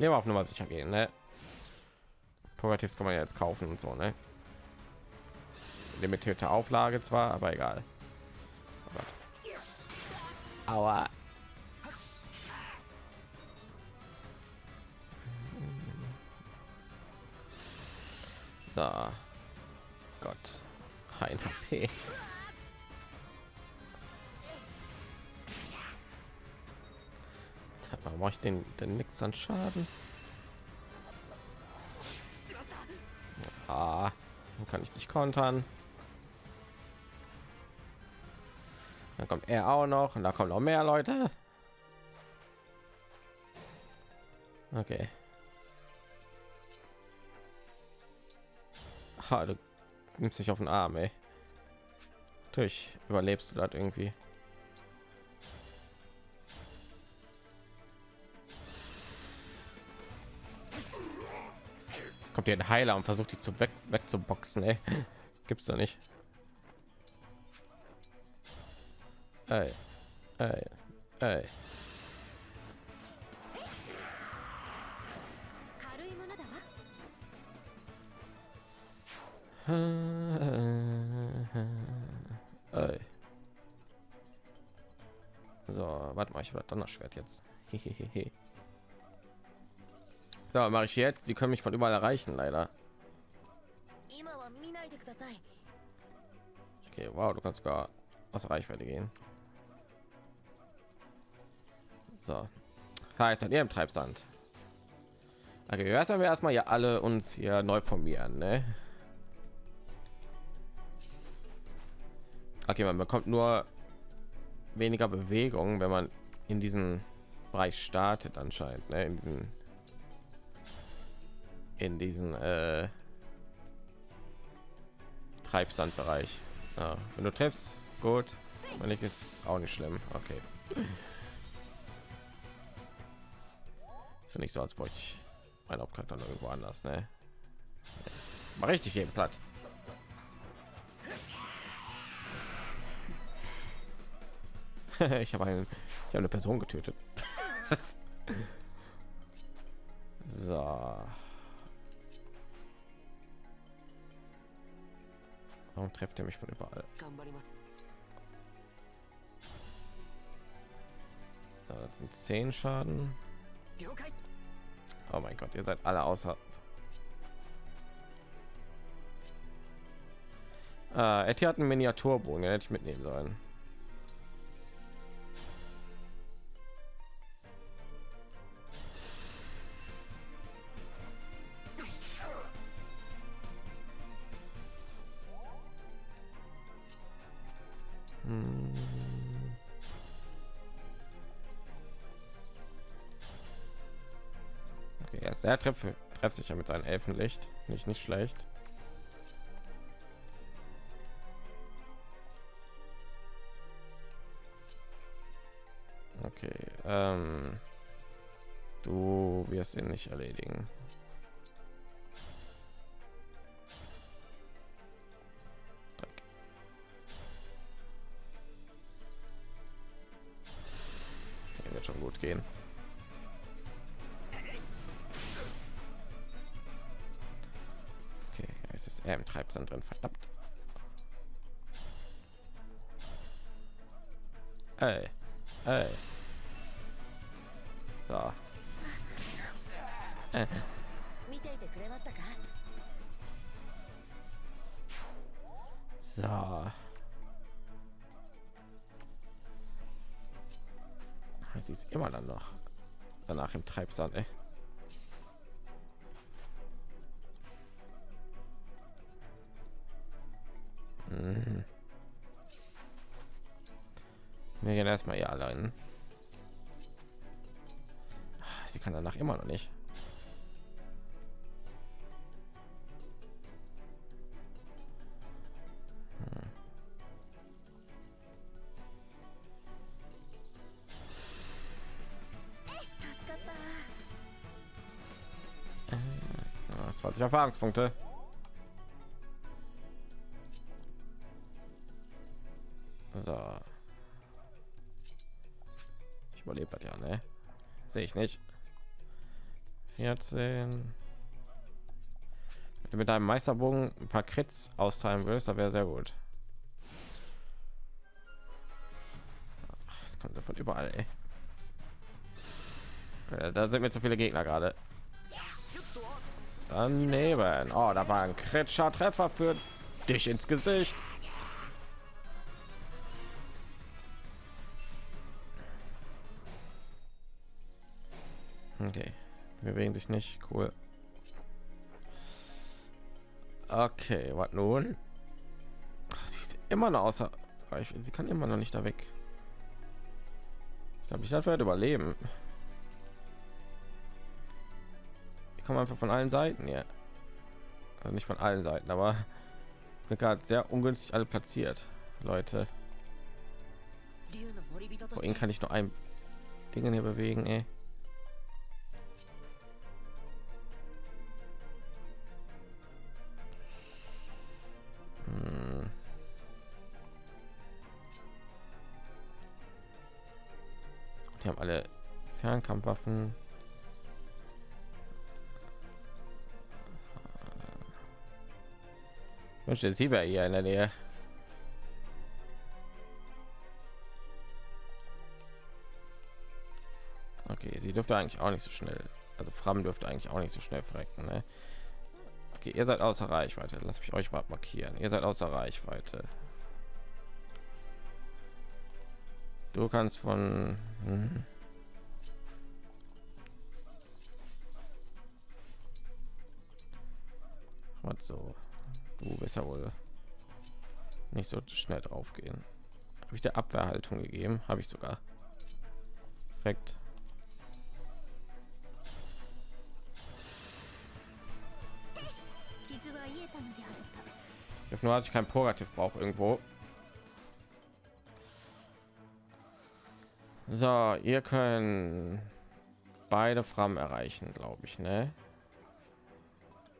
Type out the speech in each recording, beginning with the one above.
Lieber auf Nummer sicher gehen, ne? Progressives kann man ja jetzt kaufen und so, ne? Limitierte Auflage zwar, aber egal. Oh Aua. So. Gott. Ein HP. Ich den denn nichts an Schaden? Dann kann ich nicht kontern. Dann kommt er auch noch und da kommen noch mehr Leute. Okay. Ha, du nimmst dich auf den Arm, ey. Natürlich überlebst du das irgendwie. Kommt hier ein Heiler und versucht die zu weg wegzuboxen. Ey. Gibt's da nicht. Ey. Ey. Ey. Ey. So, warte mal, ich habe Donnerschwert jetzt. So, mache ich jetzt. Sie können mich von überall erreichen, leider. Okay, wow, du kannst gar aus Reichweite gehen. So, heißt an ihrem Treibsand. Okay, erst wir erstmal ja alle uns hier neu formieren, ne? Okay, man bekommt nur weniger Bewegung, wenn man in diesen Bereich startet anscheinend, ne? In diesen in diesen äh, Treibsandbereich. Ja, wenn du triffst, gut. Wenn ich ist auch nicht schlimm. Okay. Ist nicht so, als wollte ich mein Hauptcharakter irgendwo anders, ne? Mal richtig jeden platt. ich habe einen, ich habe eine Person getötet. so. Warum trifft er mich von überall? So, das sind zehn Schaden. Oh mein Gott, ihr seid alle außer. Äh, Etty hat einen Miniaturbogen, den hätte ich mitnehmen sollen. Trifft sich ja mit seinem Elfenlicht. Nicht, nicht schlecht. Okay. Ähm, du wirst ihn nicht erledigen. wird schon gut gehen. Er im Treibsand drin, verdammt. Ey, ey. So. Äh. So. Sie ist immer dann noch danach im Treibsand, ey. Gehen erstmal hier allein. Sie kann danach immer noch nicht. Hm. Äh, 20 Erfahrungspunkte. Sehe ich nicht. 14. Wenn du mit deinem Meisterbogen ein paar Krits austeilen willst, da wäre sehr gut. Das kommt von überall, ey. Da sind mir zu viele Gegner gerade. Daneben. Oh, da war ein kritischer Treffer für dich ins Gesicht. Bewegen sich nicht. Cool. Okay, was nun? Sie ist immer noch außer. Sie kann immer noch nicht da weg. Ich glaube, ich dafür überleben. Ich komme einfach von allen Seiten hier. Also nicht von allen Seiten, aber sind gerade sehr ungünstig alle platziert, Leute. Wohin kann ich nur ein Ding hier bewegen, ey? Haben alle Fernkampfwaffen. wünschte sie wäre hier in der nähe okay sie dürfte eigentlich auch nicht so schnell also fram dürfte eigentlich auch nicht so schnell verrecken ne? okay ihr seid außer reichweite lass mich euch mal markieren ihr seid außer reichweite du kannst von hm. was so Du bist ja wohl nicht so schnell drauf gehen. Habe ich der Abwehrhaltung gegeben? Habe ich sogar. Perfekt. Ich nur hatte ich kein Purgativ brauche irgendwo. So, ihr könnt beide Fram erreichen, glaube ich, ne?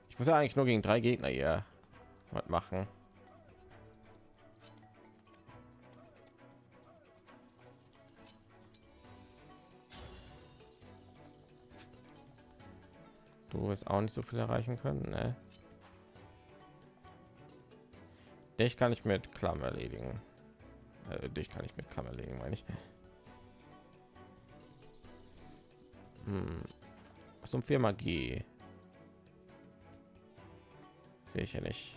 Ich muss ja eigentlich nur gegen drei Gegner hier was machen. Du wirst auch nicht so viel erreichen können, ne? Dich kann ich mit Klamm erledigen. Äh, dich kann ich mit Klamm erledigen, meine ich. Hm. Was um vier Magie? Sehe ich ja nicht.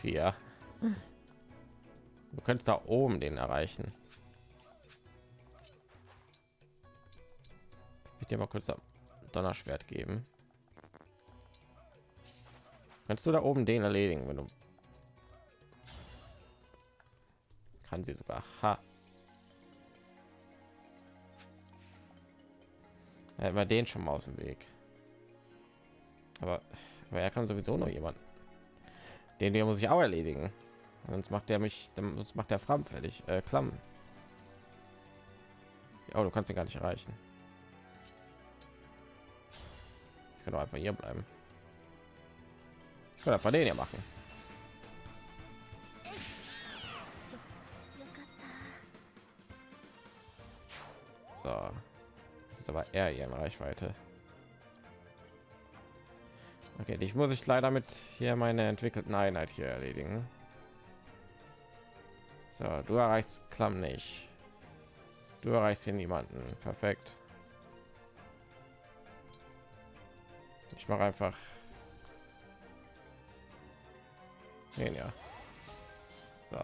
Vier. Du könntest da oben den erreichen. Ich dir mal kurz donnerschwert geben? Kannst du da oben den erledigen wenn du kann sie sogar. Ha ja, immer den schon mal aus dem weg aber, aber er kann sowieso noch jemanden den der muss ich auch erledigen. Sonst macht er mich, sonst macht der Fram fertig. Äh, Klamm. Ja, du kannst ihn gar nicht erreichen. Ich kann doch einfach hier bleiben. Ich kann einfach den hier machen. So. Ist aber er hier in Reichweite. Okay, ich muss ich leider mit hier meine entwickelten Einheit hier erledigen. So, du erreichst Klamm nicht. Du erreichst hier niemanden. Perfekt. Ich mache einfach den ja. So.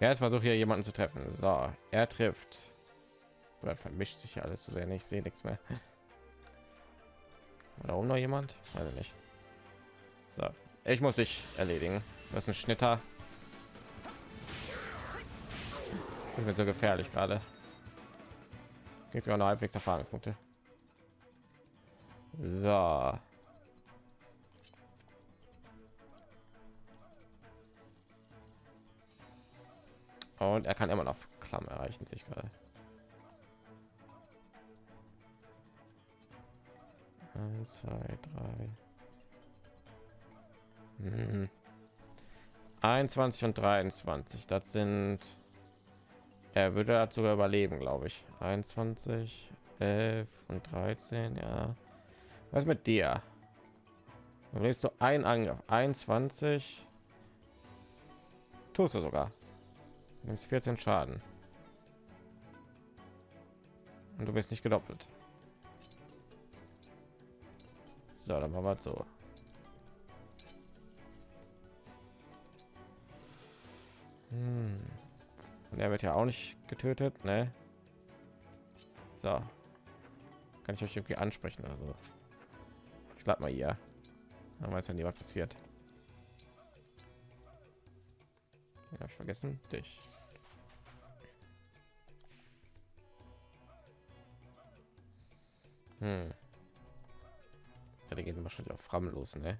Ja, jetzt versuche hier jemanden zu treffen. So, er trifft. Oder vermischt sich alles zu sehr. Ich sehe nichts mehr. Da oben noch jemand? Also nicht. So, ich muss dich erledigen. Das ist ein Schnitter. Das wird so gefährlich gerade. Jetzt sogar noch halbwegs Erfahrungspunkte. So. Und er kann immer noch Klamm erreichen sich gerade. Eins, zwei, drei. Hm. 21 und 23. Das sind Er würde dazu überleben, glaube ich. 21, 11 und 13, ja. Was mit dir? Du willst du ein Angriff, 21. Tust du sogar. Nimmst 14 Schaden. Und du bist nicht gedoppelt. So, dann machen wir so. Hm. Und er wird ja auch nicht getötet, ne? So. Kann ich euch irgendwie ansprechen, also. Ich bleib mal hier. Dann weiß ja nie, was passiert. Habe ich vergessen? Dich. Hm. Ja, die gehen wahrscheinlich auf Fram los, ne?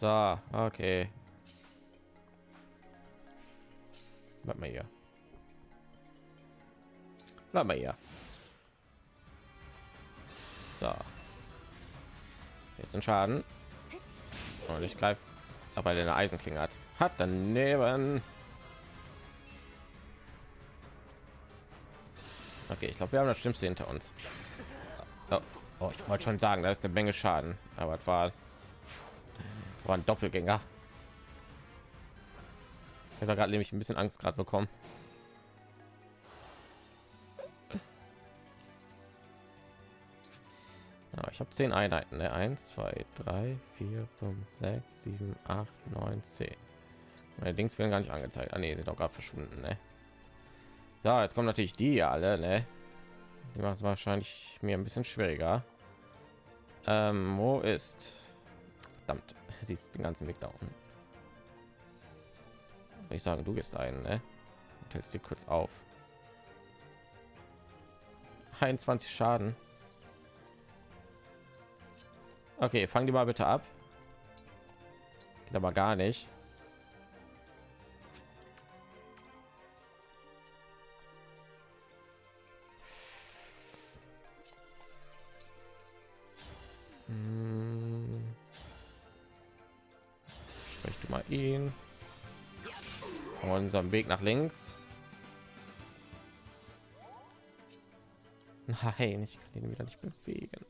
So, okay. Bleib mal hier. Bleib mal hier. So. Jetzt ein Schaden. Und ich greife, aber eine Eisenklinge hat. Hat daneben. Okay, ich glaube, wir haben das Schlimmste hinter uns. Oh, ich wollte schon sagen, da ist eine Menge Schaden, aber es war, war ein Doppelgänger. Ich habe gerade nämlich ein bisschen Angst gerade bekommen. Ja, ich habe zehn Einheiten. Ne? 1, 2, 3, 4, 5, 6, 7, 8, 9, 10. Meine Dings werden gar nicht angezeigt. Ah, nee, sind auch gerade verschwunden. Ne? So, jetzt kommen natürlich die alle. Ne? Die macht es wahrscheinlich mir ein bisschen schwieriger. Ähm, wo ist? Verdammt, sie ist den ganzen Weg da unten. Ich sagen, du gehst ein, ne? Und hältst dir kurz auf. 21 Schaden. Okay, fang die mal bitte ab. Geht aber gar nicht. Sprich du mal ihn. Von unserem Weg nach links. Nein, ich kann ihn wieder nicht bewegen.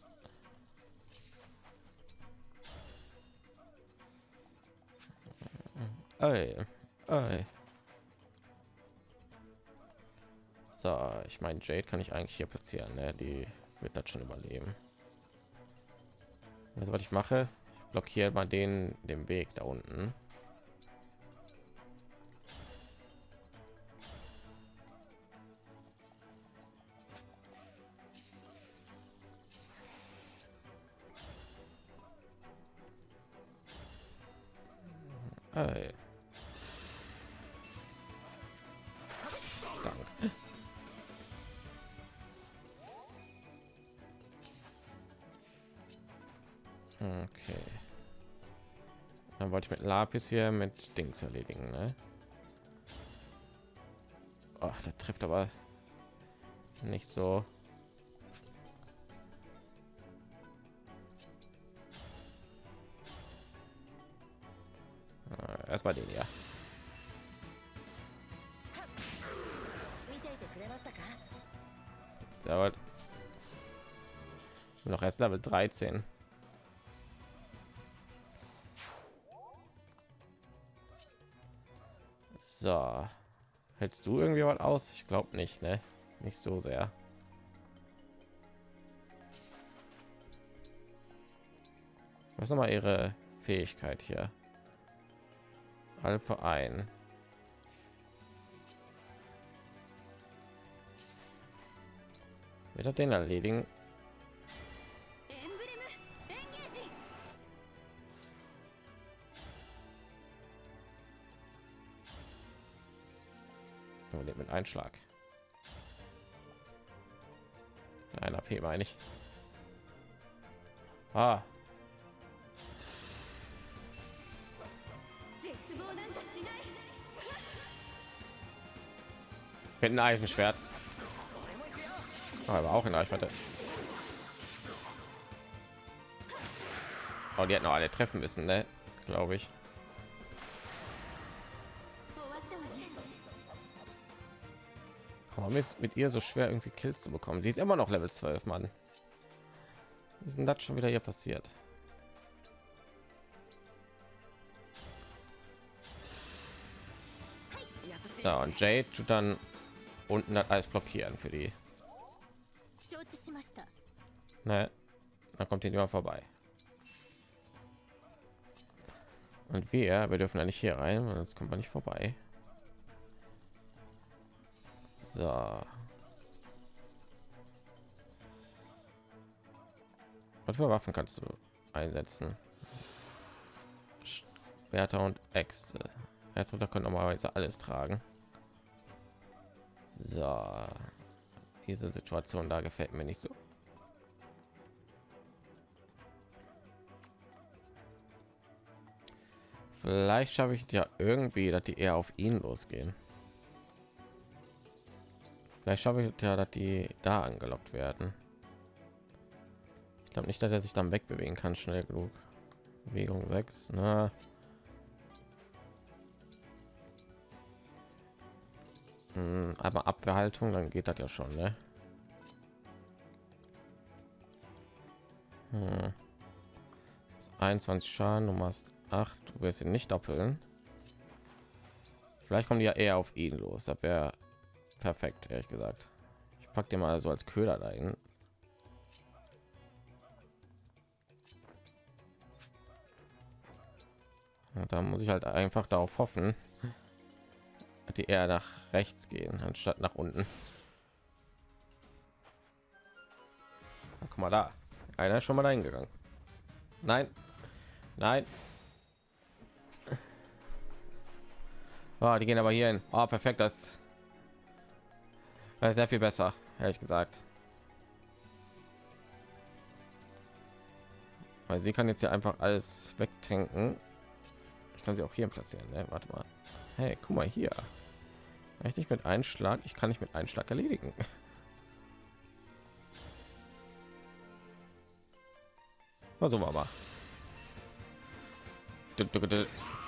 Ey, ey. So, ich meine, Jade kann ich eigentlich hier platzieren. Ne? Die wird das schon überleben. Also, was ich mache, ich blockiere mal den den Weg da unten. Mit Lapis hier mit Dings erledigen, ne? Ach, der trifft aber nicht so. Äh, Erstmal den ja. Dauert noch erst Level 13. hältst du irgendwie was aus? Ich glaube nicht, ne? Nicht so sehr. Was noch mal ihre Fähigkeit hier? Alpha ein. Wird er den erledigen? Überlebt mit Einschlag. Ein AP meine ich. Ah. Mit einem Eisenschwert. Aber auch in Reichweite. Oh, die hätten noch alle treffen müssen, ne? Glaube ich. Warum ist mit ihr so schwer irgendwie Kills zu bekommen? Sie ist immer noch Level 12, Mann. Wie ist denn das schon wieder hier passiert? Ja, und Jade tut dann unten das alles blockieren für die. Ne, dann kommt hier immer vorbei. Und wir, wir dürfen ja nicht hier rein, sonst kommt man nicht vorbei. So. Was für Waffen kannst du einsetzen? Werte und Äxte. Herzritter können normalerweise alles tragen. So. Diese Situation da gefällt mir nicht so. Vielleicht schaffe ich ja irgendwie, dass die eher auf ihn losgehen. Vielleicht schaffe ich ja, dass die da angelockt werden. Ich glaube nicht, dass er sich dann wegbewegen kann, schnell genug. Bewegung 6. Na. Hm, aber Abwehrhaltung, dann geht das ja schon, ne? Hm. 21 Schaden, du machst 8, du wirst ihn nicht doppeln. Vielleicht kommen die ja eher auf ihn los, das wäre perfekt, ehrlich gesagt. Ich packe dir mal so als Köder dahin. Und da muss ich halt einfach darauf hoffen, dass die eher nach rechts gehen, anstatt nach unten. Na, guck mal da. Einer ist schon mal eingegangen. Nein. Nein. Oh, die gehen aber hier hin. Oh, perfekt. Das sehr viel besser, ehrlich gesagt. Weil sie kann jetzt hier einfach alles wegtanken. Ich kann sie auch hier platzieren. Ne? Warte mal. Hey, guck mal hier. Ich nicht mit Einschlag. Ich kann nicht mit Einschlag erledigen. Versuchen wir mal.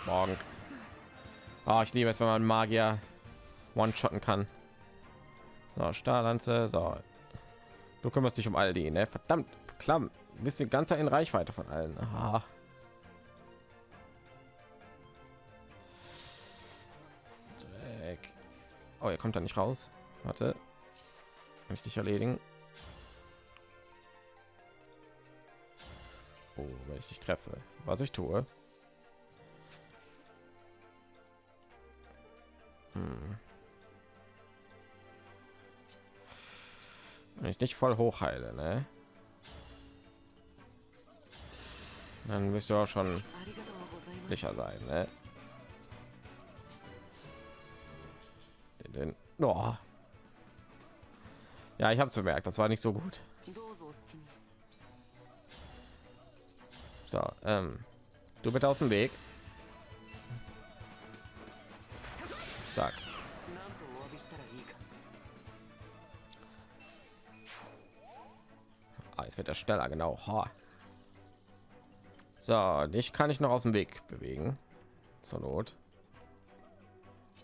Morgen. Oh, ich liebe es, wenn man Magier one-shotten kann. So, Stahllanze, so. Du kümmerst dich um all die, ne? Verdammt, klamm. Bist du ganz in Reichweite von allen. Aha. Dreck. Oh, er kommt da nicht raus. Warte. Kann ich dich erledigen? Oh, wenn ich dich treffe. Was ich tue. Hm. Wenn ich nicht voll hoch heile, ne? Dann wirst du auch schon sicher sein, ne? Den, oh. Ja, ich habe es bemerkt, das war nicht so gut. So, ähm, du bitte aus dem Weg. Sag. Jetzt wird er schneller, genau. Ha. So, dich kann ich noch aus dem Weg bewegen. Zur Not.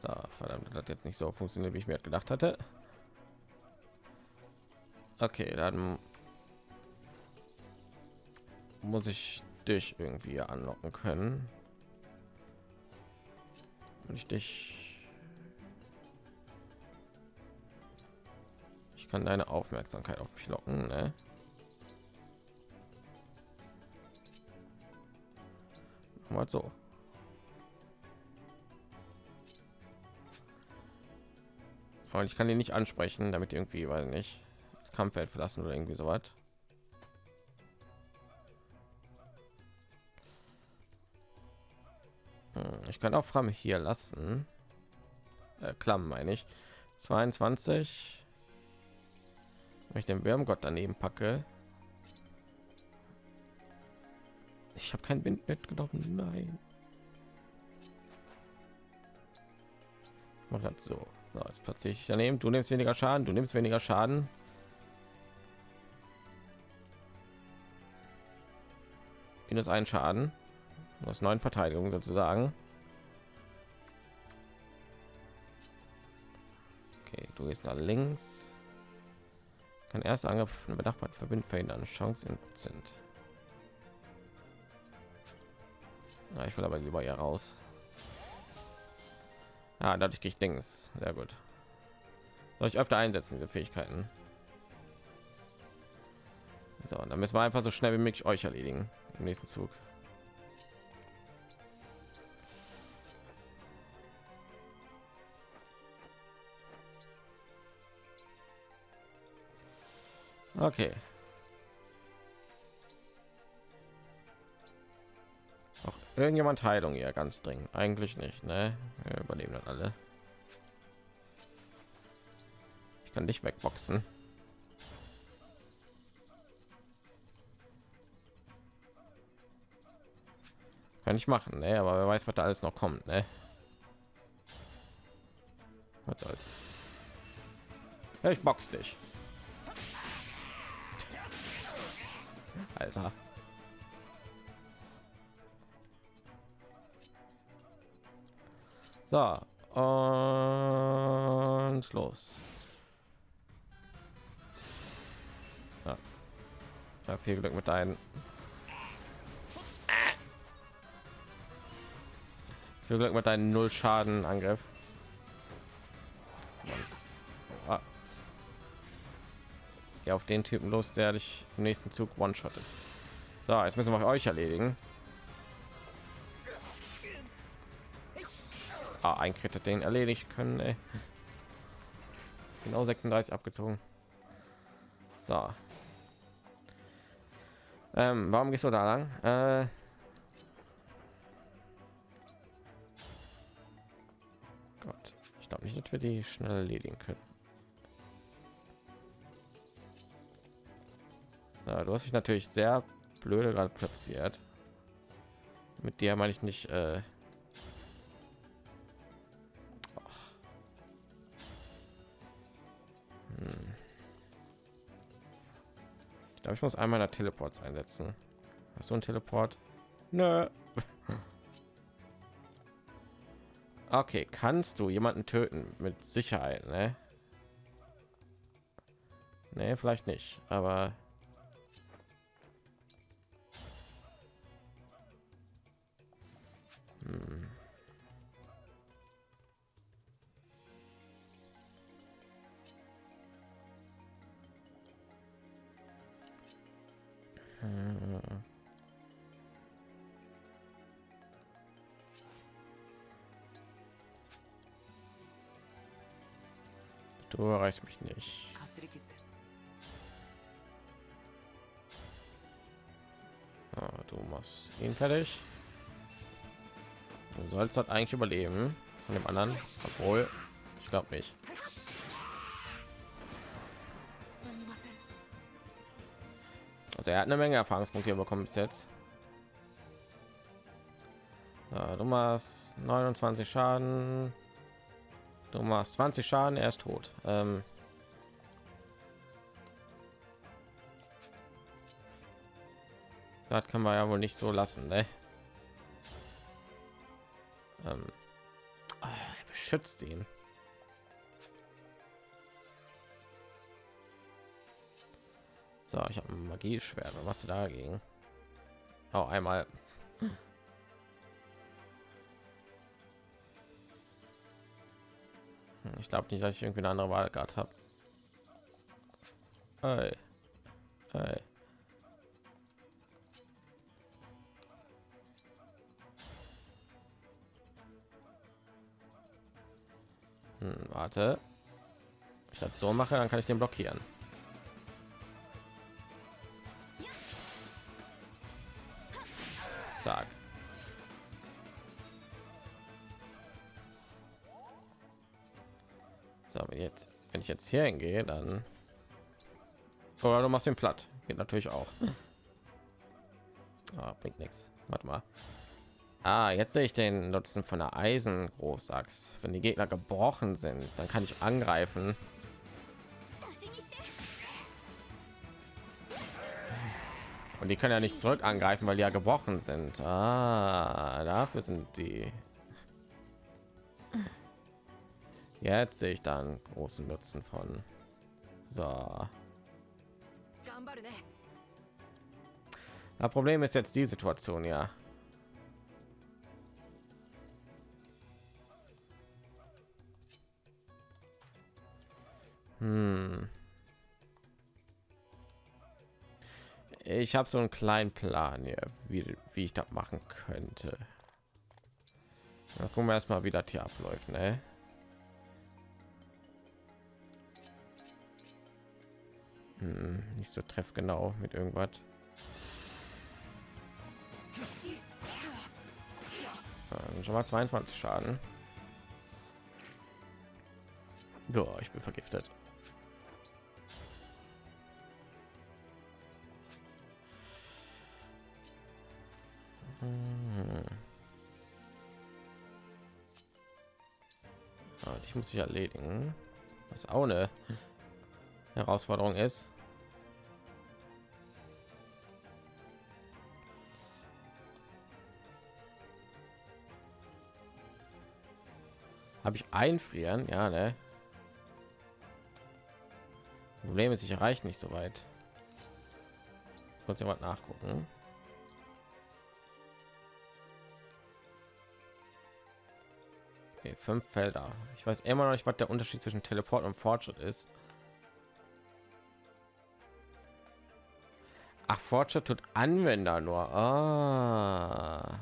Da, verdammt, das jetzt nicht so funktioniert, wie ich mir gedacht hatte. Okay, dann muss ich dich irgendwie anlocken können. Und ich dich ich kann deine Aufmerksamkeit auf mich locken, ne? Mal so. Aber ich kann ihn nicht ansprechen damit irgendwie weil nicht das Kampffeld verlassen oder irgendwie so was hm, ich kann auch Fram hier lassen. Äh, Klamm meine ich. 22 wenn ich den Wärmgott daneben packe Ich habe kein Wind mitgenommen. Nein. Mach das so. so jetzt platziere ich daneben. Du nimmst weniger Schaden. Du nimmst weniger Schaden. Minus ein Schaden. aus neun Verteidigung sozusagen. Okay, du gehst nach links. Kann erst Angriff von benachbarten verbinden verhindern. Chance in Prozent. Na, ich will aber lieber hier raus. Ja, dadurch kriege ich Dings. Sehr gut. Soll ich öfter einsetzen, diese Fähigkeiten? So, dann müssen wir einfach so schnell wie möglich euch erledigen im nächsten Zug. Okay. Irgendjemand Heilung hier ganz dringend. Eigentlich nicht, ne? Wir überleben dann alle. Ich kann dich wegboxen. Kann ich machen, ne? Aber wer weiß, was da alles noch kommt, ne? Was soll's? Ja, ich box dich. Alter. So, und los. Ja. ja viel Glück mit deinen. Viel Glück mit deinen Null Schaden Angriff. Ah. Geh auf den Typen los, der dich im nächsten Zug one-shottet. So, jetzt müssen wir euch erledigen. Ah, ein Crit hat den erledigt können. Ey. Genau 36 abgezogen. So. Ähm, warum gehst du da lang? Äh, Gott, ich glaube nicht, dass wir die schnell erledigen können. Ja, du hast dich natürlich sehr blöde gerade platziert. Mit dir meine ich nicht. Äh, Ich glaube, ich muss einmal der Teleports einsetzen. Hast du einen Teleport? Nö. Okay, kannst du jemanden töten mit Sicherheit, ne? Nee, vielleicht nicht, aber Du erreichst mich nicht. Ah, du machst ihn fertig. Du sollst halt eigentlich überleben von dem anderen, obwohl ich glaube nicht. Also er hat eine Menge Erfahrungspunkte bekommen bis jetzt. Ja, du machst 29 Schaden. Du machst 20 Schaden, er ist tot. Ähm das kann man ja wohl nicht so lassen, ne? Ähm oh, er beschützt ihn. So, ich habe Magie schwer. Was du dagegen? Oh, einmal. Ich glaube nicht, dass ich irgendwie eine andere Wahl gerade habe. Hey. Hey. Hm, warte. Ich das so mache, dann kann ich den blockieren. Zack. So, wenn jetzt, wenn ich jetzt hier hingehe, dann oder du machst den platt. Geht natürlich auch. Ah, bringt nichts. Warte mal. Ah, jetzt sehe ich den Nutzen von der Eisen Großachs. Wenn die Gegner gebrochen sind, dann kann ich angreifen. Und die können ja nicht zurück angreifen, weil die ja gebrochen sind. Ah, dafür sind die. Jetzt sehe ich dann großen Nutzen von. So. Das Problem ist jetzt die Situation, ja. Hm. Ich habe so einen kleinen Plan hier, wie, wie ich das machen könnte. Na, gucken wir erstmal, wie das hier abläuft, ne? Hm, nicht so treffgenau mit irgendwas. Schon mal 22 Schaden. Ja, ich bin vergiftet. Hm. Ah, ich muss sich erledigen. Was auch eine Herausforderung ist. Habe ich einfrieren? Ja, ne? Problem ist, ich erreiche nicht so weit. Kurz jemand nachgucken. Okay, fünf Felder. Ich weiß immer noch nicht, was der Unterschied zwischen Teleport und Fortschritt ist. Ach, Fortschritt tut Anwender nur. Ah.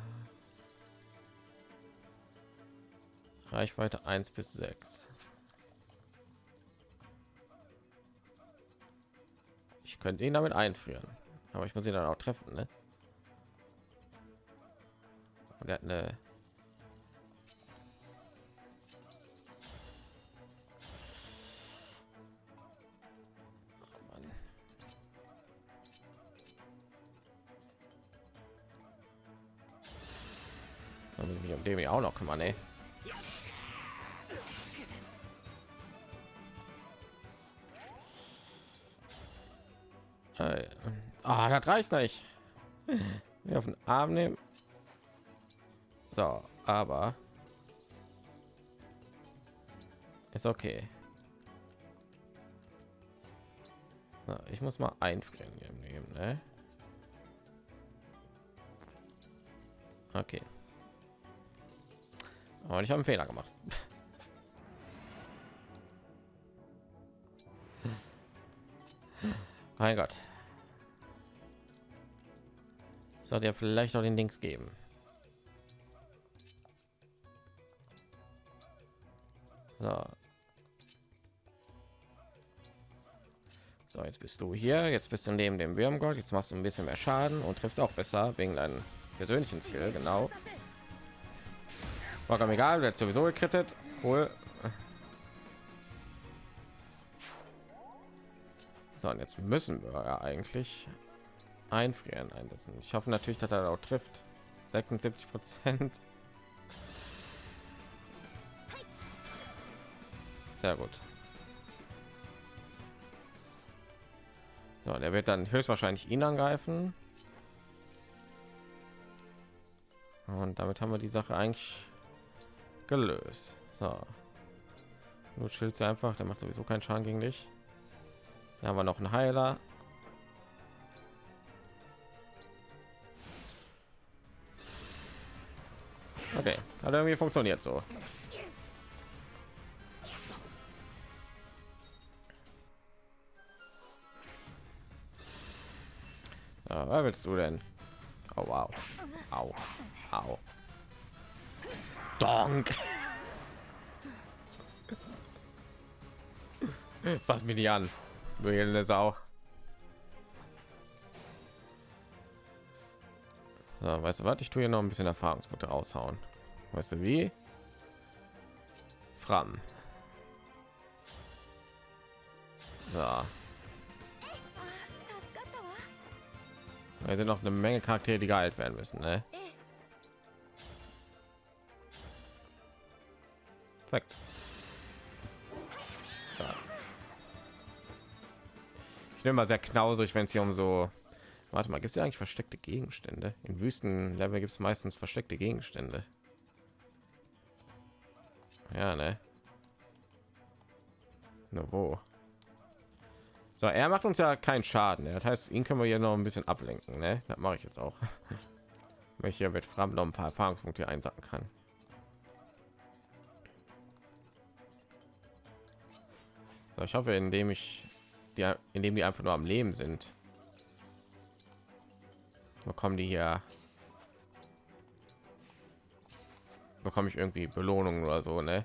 Reichweite 1 bis 6. Ich könnte ihn damit einführen, aber ich muss ihn dann auch treffen, ne? Und er hat eine um dem ich auch noch kümmern, ey. Ah, das reicht nicht. Wir auf den Arm nehmen. So, aber ist okay. Ich muss mal einfrieren nehmen, ne? Okay. Aber ich habe einen Fehler gemacht. mein Gott. Sollte ja vielleicht auch den Links geben. So. So, jetzt bist du hier. Jetzt bist du neben dem Würmgott. Jetzt machst du ein bisschen mehr Schaden und triffst auch besser wegen deinen persönlichen Skill. Genau. War egal, wird sowieso gekrittet. Cool. So, und jetzt müssen wir ja eigentlich einfrieren einlassen. Ich hoffe natürlich, dass er auch trifft. 76 Prozent. Sehr gut. So, der wird dann höchstwahrscheinlich ihn angreifen. Und damit haben wir die Sache eigentlich gelöst. So. Nur schild einfach, der macht sowieso keinen Schaden gegen dich. Da haben wir noch einen Heiler. Okay, hat irgendwie funktioniert so. Ja, was willst du denn? Oh wow. Au. Au. Donk. Was mir nicht an. Du Sau. So, weißt du was? Ich tue hier noch ein bisschen Erfahrungspunkte raushauen. Weißt du wie? Fram. So. Wir sind noch eine Menge Charaktere, die geheilt werden müssen, ne? Perfekt. So. Ich nehme mal sehr knausrig, wenn es hier um so Warte mal, gibt es ja eigentlich versteckte Gegenstände? In Wüstenlevel gibt es meistens versteckte Gegenstände. Ja, ne? Nur wo? So, er macht uns ja keinen Schaden. Das heißt, ihn können wir hier noch ein bisschen ablenken. Ne? Das mache ich jetzt auch. Hier mit Fram noch ein paar Erfahrungspunkte einsacken kann. So, ich hoffe, indem ich die, indem die einfach nur am Leben sind, bekommen die hier bekomme ich irgendwie Belohnungen oder so, ne?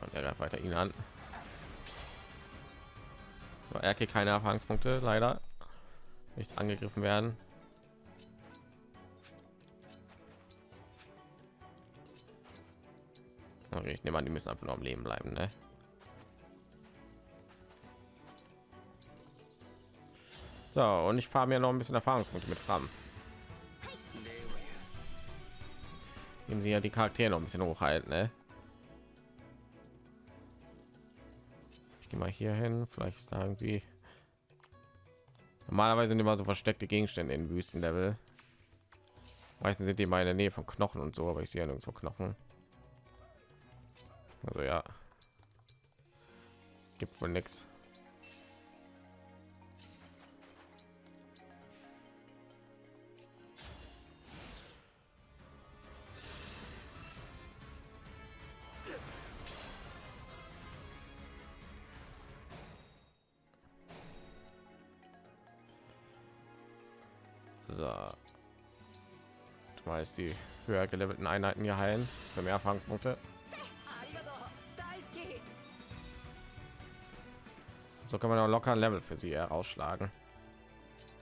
Und er greift weiter ihn an. Er kriegt keine Erfahrungspunkte, leider. Nicht angegriffen werden. Okay, ich nehme an, die müssen einfach nur am Leben bleiben, ne? So, und ich fahre mir noch ein bisschen Erfahrungspunkte mit Fram. Nehmen sie ja die Charaktere noch ein bisschen hochhalten, ne? Ich gehe mal hier hin, vielleicht ist da irgendwie. Normalerweise sind immer so versteckte Gegenstände in Wüstenlevel. Meistens sind die mal in der Nähe von Knochen und so, aber ich sehe ja nirgendwo Knochen. Also ja, gibt wohl nichts. So. Die höher gelevelten Einheiten hier heilen für mehr Erfahrungspunkte. So kann man auch locker ein Level für sie herausschlagen.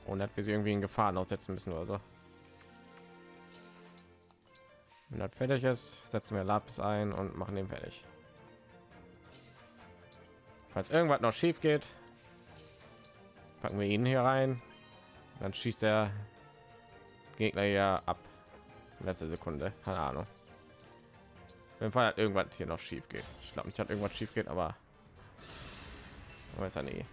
Und hat wir sie irgendwie in Gefahren aussetzen müssen oder so. Wenn das fertig ist, setzen wir Lapis ein und machen den fertig. Falls irgendwas noch schief geht, packen wir ihn hier rein. Dann schießt er Gegner ja ab. Letzte Sekunde, keine Ahnung. Wenn Fall hat irgendwas hier noch schief geht. Ich glaube nicht, hat irgendwas schief geht, aber weiß er nie.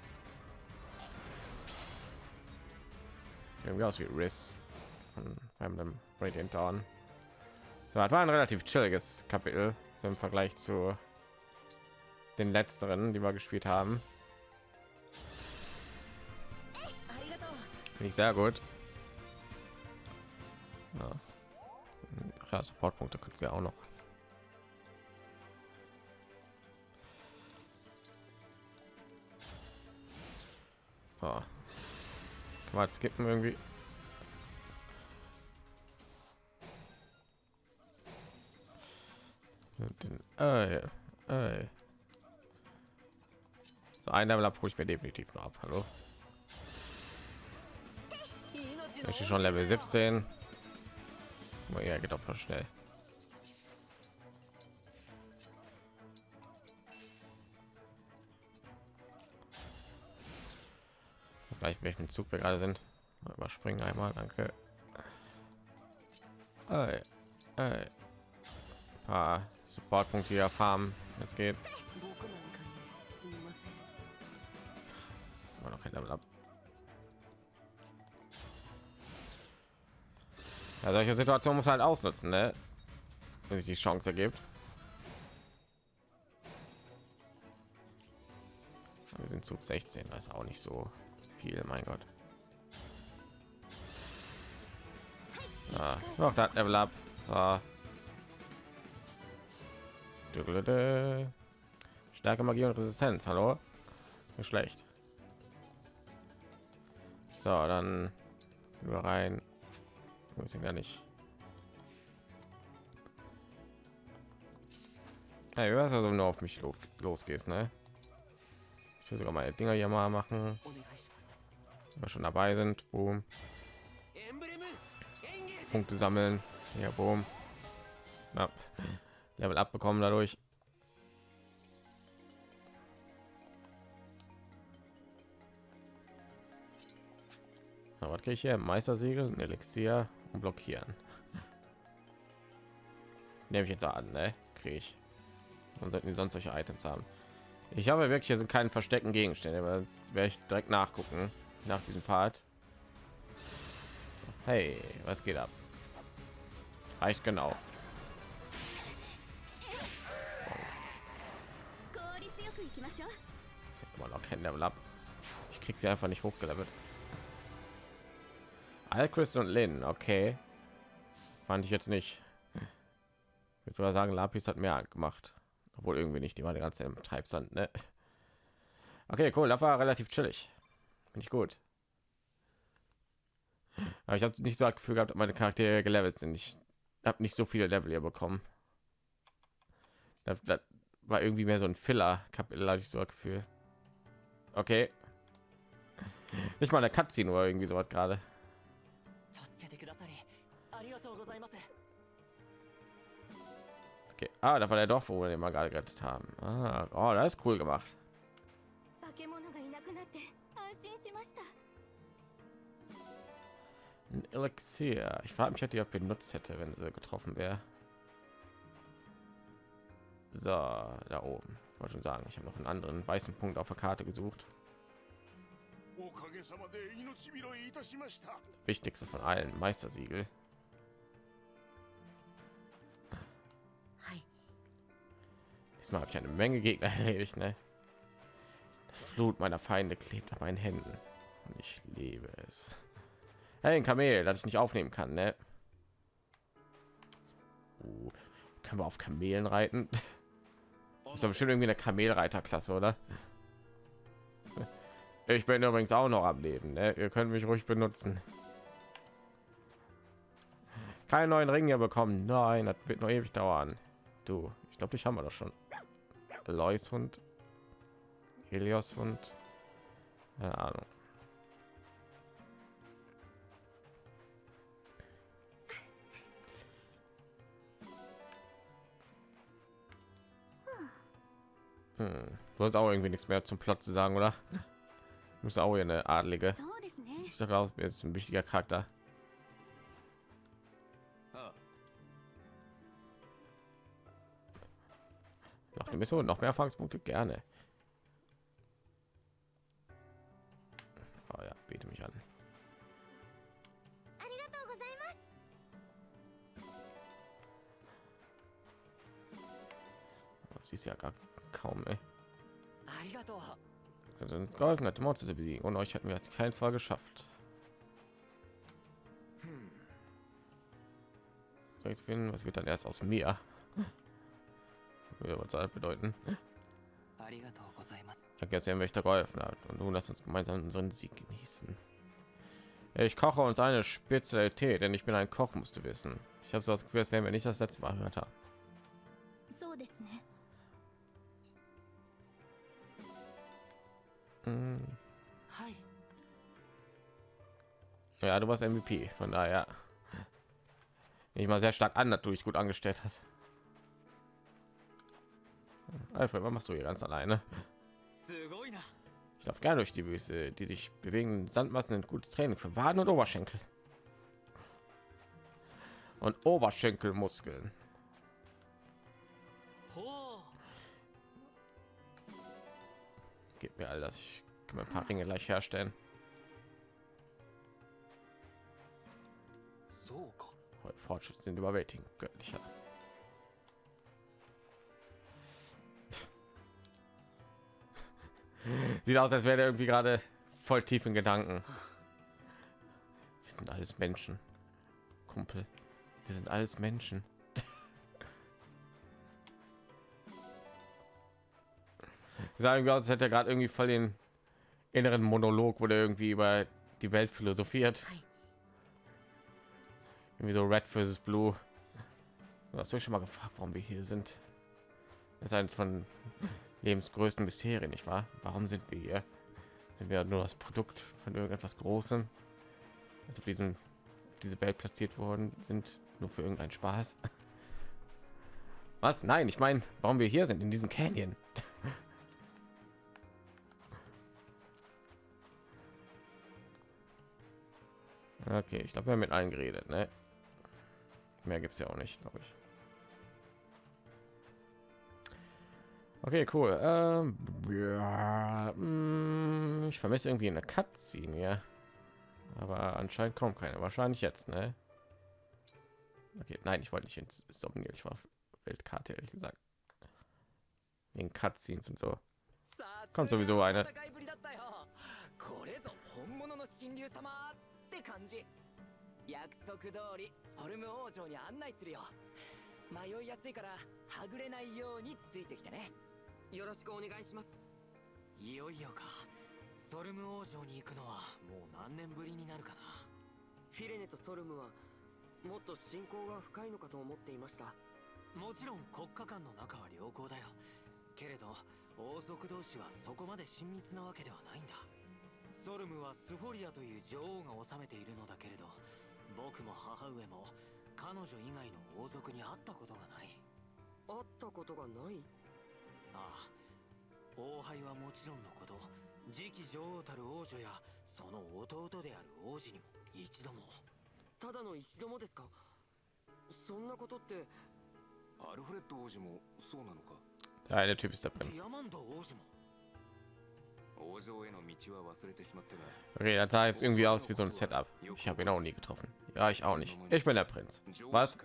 Irgendwie aus wie Riss von Emblem Radiant Dawn. So, das war ein relativ chilliges Kapitel so im Vergleich zu den letzteren, die wir gespielt haben. Finde ich sehr gut. Ja, ja Supportpunkte können sie auch noch. Oh. Kann skippen irgendwie? Äh, äh. So ein Level ab, ich mir definitiv noch ab. Hallo. Ich schon Level 17. Oh, ja, geht auch schnell. Gleich welchen Zug wir gerade sind. Überspringen einmal, danke. Hey, hey. Ein paar Supportpunkte hier farmen. Jetzt geht. noch kein Level ab. Ja, solche Situation muss halt ausnutzen, ne? wenn sich die Chance ergibt. Wir sind zu 16, das ist auch nicht so viel, mein Gott. Noch das Level ab. So. Stärke Magie und Resistenz. Hallo? Nicht schlecht. So, dann wir rein ich gar nicht ja, du also nur auf mich los, losgehst ne ich will sogar meine dinger hier mal machen wir schon dabei sind boom. punkte sammeln ja boom. Ja. level abbekommen dadurch was kriege ich hier meistersegel ein elixier und blockieren nehme ich jetzt an ne? kriege ich und sollten die sonst solche items haben ich habe wirklich hier sind keinen verstecken gegenstände aber das werde ich direkt nachgucken nach diesem part Hey, was geht ab? Reicht genau. Immer noch kein Level ab. Ich krieg sie einfach nicht hochgelevelt. Alchris und Lin, okay. Fand ich jetzt nicht. Ich würde sogar sagen, Lapis hat mehr gemacht. Obwohl irgendwie nicht, die war die ganze im Treibsand, ne? Okay, cool, das war relativ chillig. Finde ich gut. Aber ich habe nicht so das Gefühl gehabt, meine Charaktere gelevelt sind. Ich habe nicht so viele Level hier bekommen. Das, das war irgendwie mehr so ein Filler-Kapitel, hatte ich so ein Gefühl. Okay. Nicht mal der Cutscene oder irgendwie sowas gerade. Okay. Ah, da war der Dorf, wo wir den mal gerade gerettet haben. Ah, oh, das ist cool gemacht. Ein Elixier. Ich frage mich, ob die auch benutzt hätte, wenn sie getroffen wäre. So, da oben. Ich wollte schon sagen, ich habe noch einen anderen weißen Punkt auf der Karte gesucht. Wichtigste von allen, Meistersiegel. Diesmal habe ich eine Menge Gegner erledigt, ne? Das Blut meiner Feinde klebt an meinen Händen und ich liebe es. Hey, ein Kamel, das ich nicht aufnehmen kann, ne? Uh, können wir auf Kamelen reiten? Ich glaube bestimmt irgendwie eine Kamelreiterklasse, oder? Ich bin übrigens auch noch am Leben. Ne? Ihr könnt mich ruhig benutzen. Keinen neuen Ring hier bekommen. Nein, das wird noch ewig dauern. Du, ich glaube, ich haben wir doch schon. Lois Hund, Helios Hund. Keine Ahnung. Hm. Du hast auch irgendwie nichts mehr zum Plot zu sagen, oder? Muss auch eine adlige. Ich sage aus, ist ein wichtiger Charakter. Noch eine Mission, noch mehr Erfahrungspunkte gerne. Oh ja, biete mich an. Sie ist ja gar kaum, ey. Also uns geholfen hat, Monster zu besiegen und euch hatten wir jetzt keinen Fall geschafft. So, jetzt finden, was wird dann erst aus mir? was soll das bedeuten? Vergessen, welcher geholfen hat und nun lass uns gemeinsam unseren Sieg genießen. Ich koche uns eine Spezialität, denn ich bin ein Koch, musst du wissen. Ich habe so das Gefühl, als wären wir nicht das letzte Mal gehört haben. Hm. Ja, du warst MVP, von daher nicht mal sehr stark an, natürlich gut angestellt hat. Alfred, was machst du hier ganz alleine? Ich darf gerne durch die Wüste, die sich bewegen Sandmassen sind gutes Training für Waden und Oberschenkel. Und Oberschenkelmuskeln. Gib mir all das. Ich kann mir ein paar Ringe gleich herstellen. Fortschritt sind überwältigend göttlicher. Sieht aus, als wäre er irgendwie gerade voll tief in Gedanken. Wir sind alles Menschen, Kumpel. Wir sind alles Menschen. Sagen wir, als hätte er gerade irgendwie voll den inneren Monolog, wo der irgendwie über die Welt philosophiert. Irgendwie so Red versus Blue. Hast du schon mal gefragt, warum wir hier sind? Das ist eines von lebensgrößten Mysterien, nicht wahr? Warum sind wir hier? Sind wir nur das Produkt von irgendetwas Großem? Also auf diesen auf diese Welt platziert worden sind, nur für irgendeinen Spaß? Was? Nein, ich meine, warum wir hier sind in diesem Canyon? Okay, ich glaube, wir haben mit allen geredet, ne? Mehr gibt es ja auch nicht, glaube ich. Okay, cool. Ähm, ja, mh, hm, ich vermisse irgendwie eine Cutscene, ja. Aber anscheinend kommt keine. Wahrscheinlich jetzt, ne? Okay, nein, ich wollte nicht ins Somniel. Ich war Weltkarte, ehrlich gesagt. In Cutscenes und so. Kommt sowieso eine. 感じ。約束通りソルム王城に案内するよ。迷いやすいからはぐれないようについてきてね。よろしくお願いします。いよいよか。ソルム王城に行くのはもう何年ぶりになるかな。フィレネとソルムはもっと親交が深いのかと思っていました。もちろん国家間の仲は良好だよ。けれど王族同士はそこまで親密なわけではないんだソルムはスフォリアという女王が治めているのだけれど僕も母上も彼女以外の王族に会ったことがない。会ったことがない？ああ王杯はもちろんのこと次期女王たる王女やその弟である王子にも一度も。ただの一度もですか？そんなことってアルフレッド王子もそうなのか？Der eine Typ ist der デ Prinz. ィアマンド王子も Okay, das sah jetzt irgendwie aus wie so ein Setup. Ich habe ihn auch nie getroffen. Ja, ich auch nicht. Ich bin der Prinz. Was?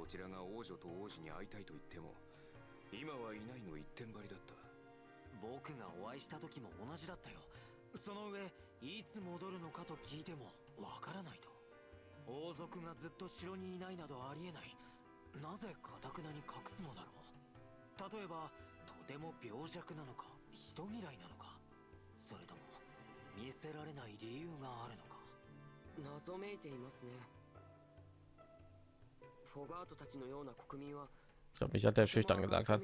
こちらが王女と王子に会いたいと言っても今はいないの一点張りだった僕がお会いした時も同じだったよその上いつ戻るのかと聞いてもわからないと王族がずっと城にいないなどありえないなぜかたくなに隠すのだろう例えばとても病弱なのか人嫌いなのかそれとも見せられない理由があるのか。謎めいていますね。フォガートたちのような国民は Ich glaube nicht, dass der schüchtern gesagt hat.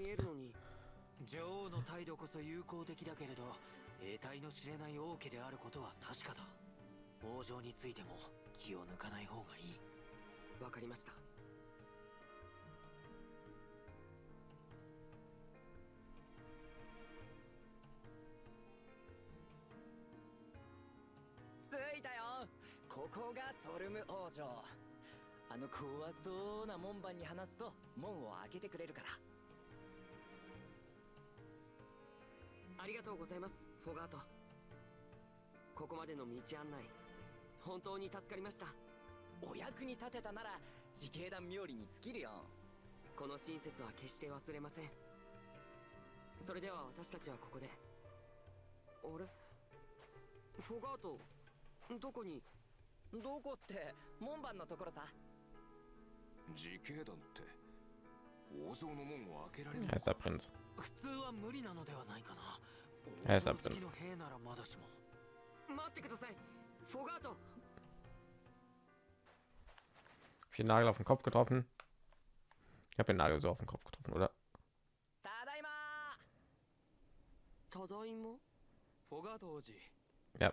女王の態度こそ友好的だけれど得体の知れない王家であることは確かだ。王城についても気を抜かない方がいい。わかりましたここがソルム王城。あの怖そうな門番に話すと門を開けてくれるから。ありがとうございますフォガート。ここまでの道案内本当に助かりました。お役に立てたなら自警団冥利に尽きるよ。この親切は決して忘れません。それでは私たちはここで。あれ？フォガートどこに？どこって門番のところさ自警団って王城の門を開けられる Er ist Prinz. 普通は無理なのではないかなえー王城好きの兵ならまだしも待ってくださいフォガート Vier Nagel auf den Kopf getroffen. Ich habe den Nagel so auf den Kopf getroffen, oder? ただいまただいまフォガート王子 Ja,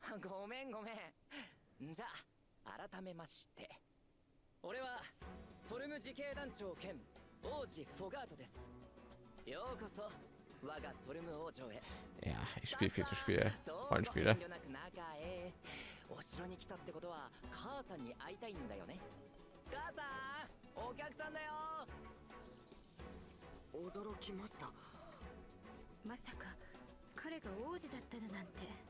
ごめんごめん。じゃあ改めまして。俺はソルム自警団長兼王子フォガートです。ようこそ我がソルム王女へ。Ja, ich spiele viel zu Rollenspiele. お城に来たってことは母さんに会いたいんだよね。母さんお客さんだよ。驚きました。まさか彼が王子だったなんて。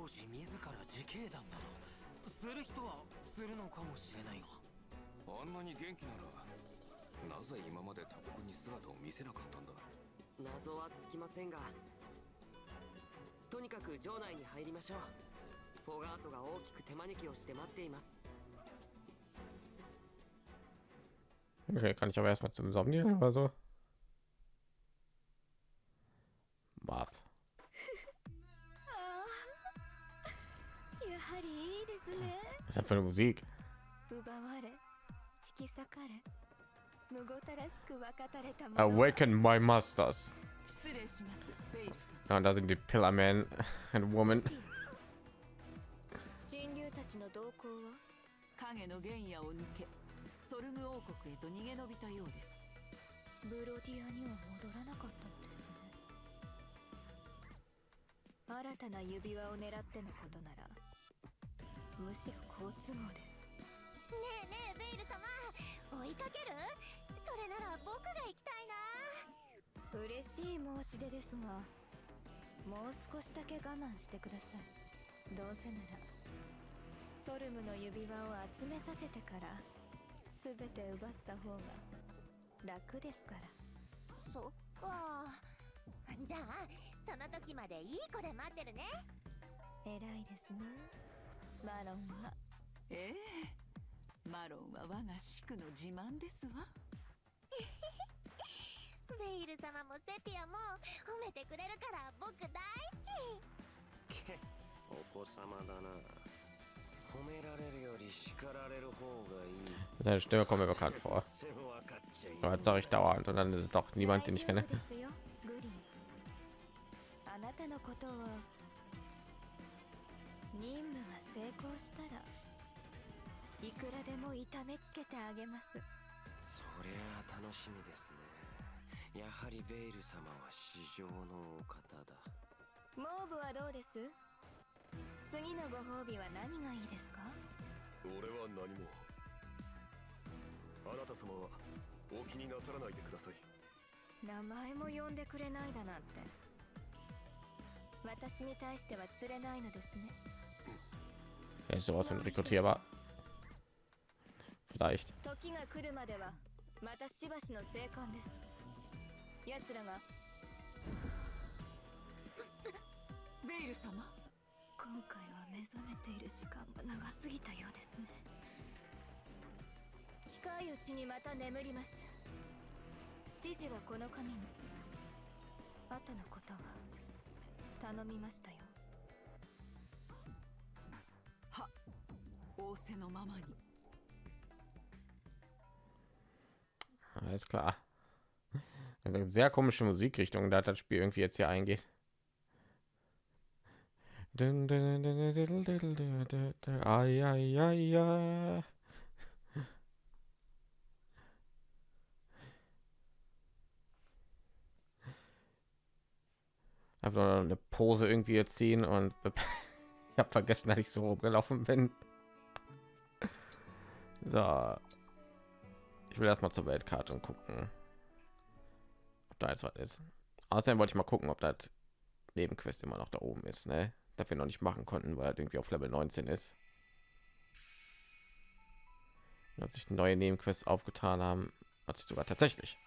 王子自ら自警団などする人はするのかもしれないが。あんなに元気ならなぜ今まで他国に姿を見せなかったんだ謎はつきませんがとにかく城内に入りましょう。フォガートが大きく手招きをして待っています。Okay, kann ich aber erstmal zum Somniel oder so. ですね das für eine Musik? 奪われ引き裂かれむごたらしく分かたれたもの Awaken my masters. 失礼しますベイル様 Ja, und da sind die Pillar Man and Woman. 神竜たちの動向は？影の原野を抜けソルム王国へと逃げ延びたようですブロディアには戻らなかったのですね新たな指輪を狙ってのことならむしろ好都合ですねえねえベイル様。追いかける。それなら僕が行きたいな。嬉しい申し出ですがもう少しだけ我慢してください。どうせならソルムの指輪を集めさせてから全て奪った方が楽ですから。そっか。じゃあその時までいい子で待ってるね。偉いですねマロンはええマロンは我がシクの自慢ですわベイル様もセピアも褒めてくれるから僕大好きお子様だな褒められるより叱られる方がいい Seine Stimme kommt mir bekannt vor. 所詮分かっちゃい Aber jetzt sage ich dauernd und dann ist es doch niemand, den ich kenne. あなたのことを任務が成功したらいくらでも痛めつけてあげます。そりゃあ楽しみですね。やはりベイル様は市場のお方だ。モーブはどうです？次のご褒美は何がいいですか？俺は何も。あなた様はお気になさらないでください。名前も呼んでくれないだなんて。私に対しては釣れないのですね Vielleicht sowas von rekrutierbar. Vielleicht. 時が来るまではまたしばしの生還です奴らがベイル様今回は目覚めている時間が長すぎたようですね近いうちにまた眠ります指示はこの紙に後のことは頼みましたよ Alles klar. Also sehr komische Musikrichtung, da das Spiel irgendwie jetzt hier eingeht. Einfach nur eine Pose irgendwie erziehen und ich habe vergessen, dass ich so rumgelaufen bin. So, ich will erstmal zur Weltkarte und gucken, ob da jetzt was ist. Außerdem wollte ich mal gucken, ob das Nebenquest immer noch da oben ist, ne? Das wir noch nicht machen konnten, weil er irgendwie auf Level 19 ist. Als sich neue Nebenquests aufgetan haben, hat sich sogar tatsächlich.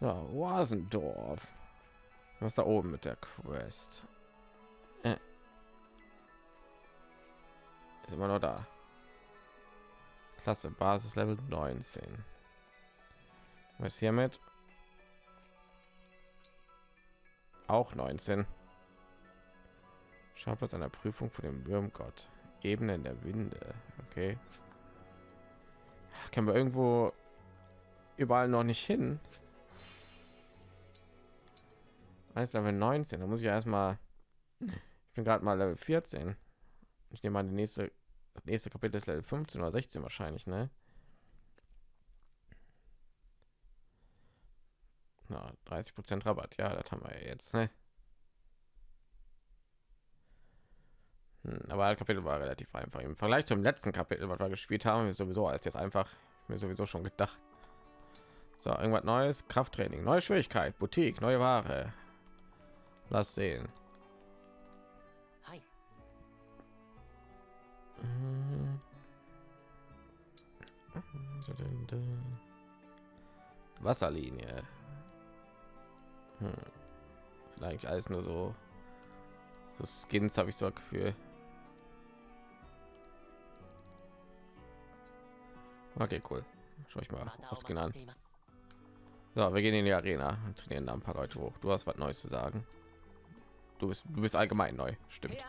So, Wasendorf. Was da oben mit der Quest? Äh. Ist immer noch da. Klasse Basis Level 19. Was hiermit? Auch 19. Schauplatz einer Prüfung für den Würmgott. Ebene in der Winde. Okay. Können wir irgendwo überall noch nicht hin? Heißt Level 19. Da muss ich erstmal. Ich bin gerade mal Level 14. Ich nehme an, die nächste, das nächste Kapitel ist Level 15 oder 16 wahrscheinlich, ne? Na, 30 Prozent Rabatt, ja, das haben wir jetzt, ne? Hm, aber das Kapitel war relativ einfach. Im Vergleich zum letzten Kapitel, was wir gespielt haben, ist sowieso als jetzt einfach mir sowieso schon gedacht. So, irgendwas Neues, Krafttraining, neue Schwierigkeit, Boutique, neue Ware. Lass sehen. Mhm. Wasserlinie. Hm. Sind eigentlich alles nur so, so Skins, habe ich so ein Gefühl. Okay, cool. Schau ich mal Ausgehen an. So, wir gehen in die Arena und trainieren da ein paar Leute hoch. Du hast was Neues zu sagen. Du bist, du bist allgemein neu, stimmt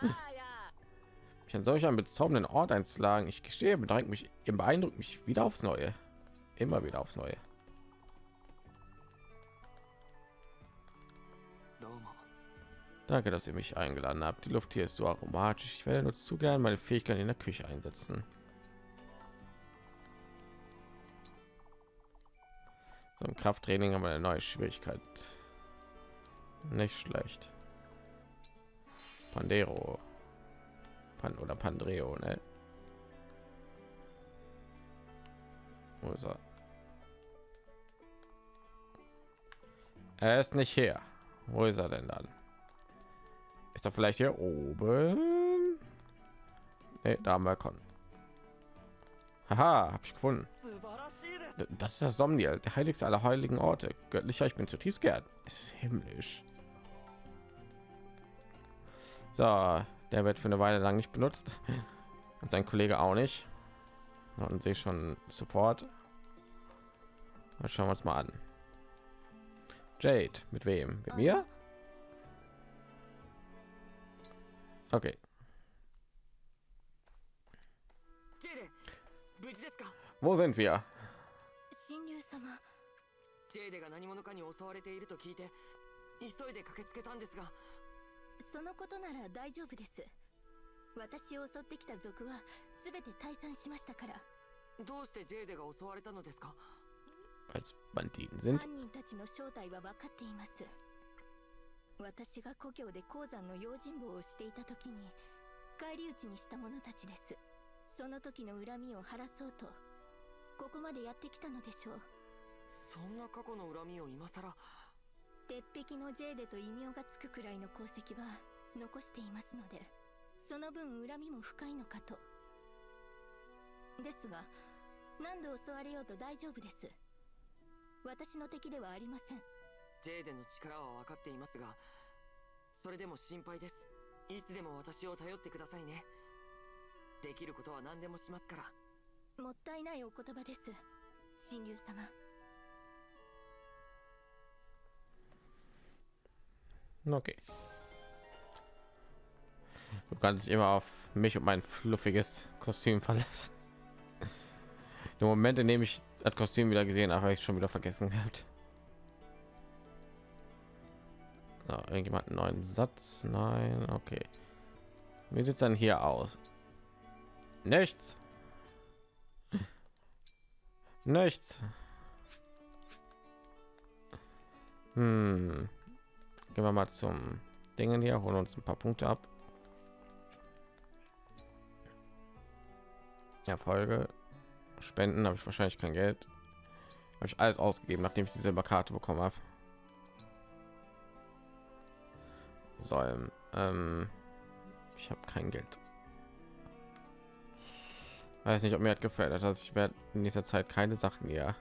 mich an solch einem bezaubernden Ort einzuschlagen. Ich gestehe, bedrängt mich, im beeindruckt mich wieder aufs Neue. Immer wieder aufs Neue. Danke, dass ihr mich eingeladen habt. Die Luft hier ist so aromatisch. Ich werde nur zu gern meine Fähigkeiten in der Küche einsetzen. So im Krafttraining haben wir eine neue Schwierigkeit. Nicht schlecht. Pandero. Pan oder Pandreo, ne? Wo ist er? Er ist nicht hier. Wo ist er denn dann? Ist er vielleicht hier oben? Nee, da haben wir Con. Haha, hab ich gefunden. Das ist das Somniel, der heiligste aller heiligen Orte. Göttlicher, ich bin zutiefst geehrt. Es ist himmlisch. So, der wird für eine Weile lang nicht benutzt. Und sein Kollege auch nicht. Und sehe schon Support. Mal schauen wir uns mal an. Jade, mit wem? Mit mir? Okay. ジェイデ無事ですか Wo sind wir? 神竜様ジェイデが何者かに襲われていると聞いて急いで駆けつけたんですが そのことなら大丈夫です。私を襲ってきた族は全て退散しましたから。どうしてジェイデが襲われたのですか？Banditen sind. 犯人たちの正体は分かっています。私が故郷で鉱山の用心棒をしていた時に返り討ちにした者たちです。その時の恨みを晴らそうとここまでやってきたのでしょう。そんな過去の恨みを今さら鉄壁のジェーデと異名がつくくらいの功績は残していますのでその分恨みも深いのかと。ですが何度襲われようと大丈夫です。私の敵ではありません。ジェイデの力は分かっていますがそれでも心配です。いつでも私を頼ってくださいね。できることは何でもしますから。もったいないお言葉です。神竜様 Okay. Du kannst dich immer auf mich und mein fluffiges Kostüm verlassen. Die Momente, in dem ich das Kostüm wieder gesehen habe, habe ich schon wieder vergessen gehabt. So, irgendjemand einen neuen Satz? Nein, okay. Wie sieht es dann hier aus? Nichts. Nichts. Hm. Gehen wir mal zum Dingen hier, holen uns ein paar Punkte ab. Erfolge, Spenden habe ich wahrscheinlich kein Geld. Habe ich alles ausgegeben, nachdem ich die Silberkarte bekommen habe. Säulen. Ähm, ich habe kein Geld. Weiß nicht, ob mir hat gefällt. Also ich werde in dieser Zeit keine Sachen hier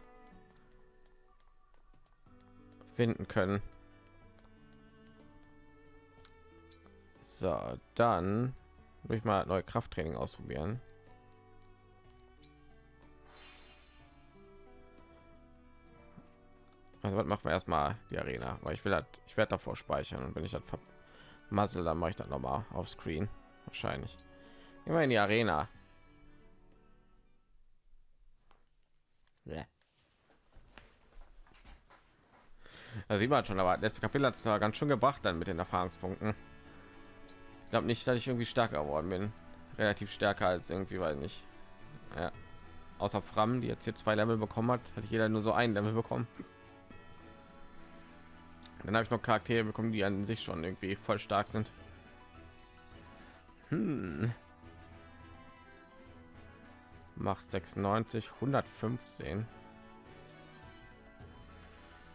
finden können. So, dann will ich mal neue Krafttraining ausprobieren. Also was machen wir erstmal die Arena, weil ich will halt, ich werde davor speichern und wenn ich das vermassel, dann mache ich das noch mal auf Screen wahrscheinlich. Immer in die Arena. Ja. Da sieht man schon, aber letzte Kapitel hat es ganz schön gebracht dann mit den Erfahrungspunkten. Glaube nicht, dass ich irgendwie stärker geworden bin. Relativ stärker als irgendwie, weil nicht. Ja. Außer Fram, die jetzt hier zwei Level bekommen hat, hat jeder nur so ein Level bekommen. Dann habe ich noch Charaktere bekommen, die an sich schon irgendwie voll stark sind. Hm. Macht 96, 115.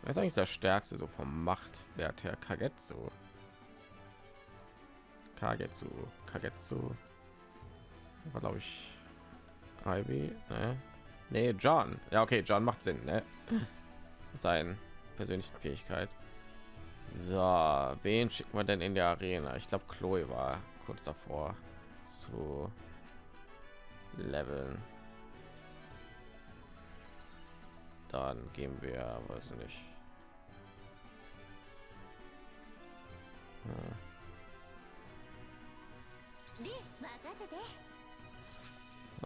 Wer ist eigentlich der stärkste so vom Machtwert her? Kagetsu. Kagetsu, Kagetsu. War glaube ich Ivy, ne? Nee, John. Ja, okay, John macht Sinn, ne? Mit seinen persönlichen Fähigkeit. So, wen schicken wir denn in der Arena? Ich glaube, Chloe war kurz davor zu leveln. Dann gehen wir, weiß ich nicht. Hm.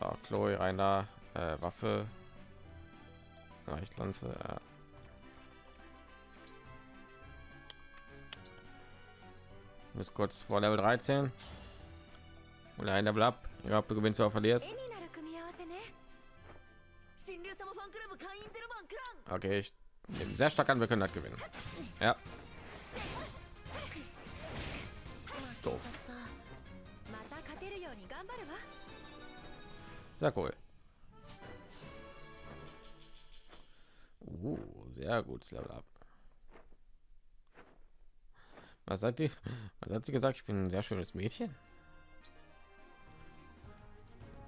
Ja, Chloe, rein da. Äh, Waffe. Leichtlanze. Ja. Bis kurz vor Level 13. Und ein Level ab. Ich glaube, du gewinnst oder verlierst. Okay, ich nehme sehr stark an, wir können das gewinnen. Ja. Doof. Sehr cool. Uh, sehr gut Level up. Was hat die? Was hat sie gesagt? Ich bin ein sehr schönes Mädchen.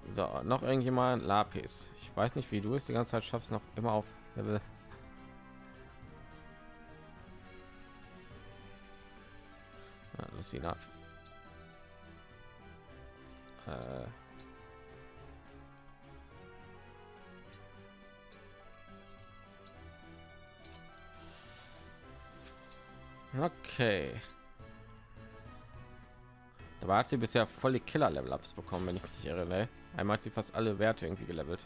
So, noch irgendjemand Lapis. Ich weiß nicht, wie du es die ganze Zeit schaffst, noch immer auf Level. Ja, Lucina. Äh, Okay. Da war sie bisher voll die Killer-Level-Ups bekommen, wenn ich mich irre. Ne? Einmal hat sie fast alle Werte irgendwie gelevelt.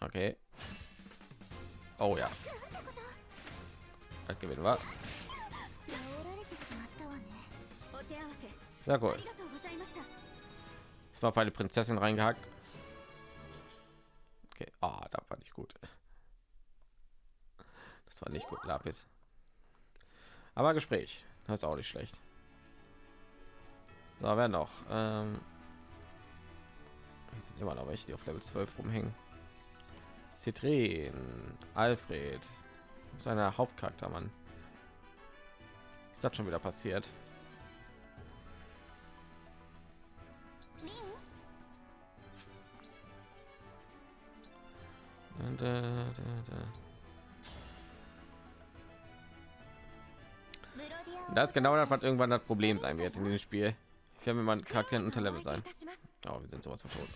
Okay. Oh ja. Das gewinnen wir. Sehr cool. Es war eine Prinzessin reingehackt. Okay, ah, oh, da fand ich gut. Das war nicht gut, Lapis. Aber Gespräch. Das ist auch nicht schlecht. So, wer noch? Ähm, sind immer noch welche, die auf Level 12 rumhängen. Citrin, Alfred, seiner Hauptcharakter, Mann. Ist das schon wieder passiert? リン Da, da, Das genau das, was irgendwann das Problem sein wird in diesem Spiel. Ich werde mir mal Charakteren unterlevel sein. Oh, wir sind sowas von tot.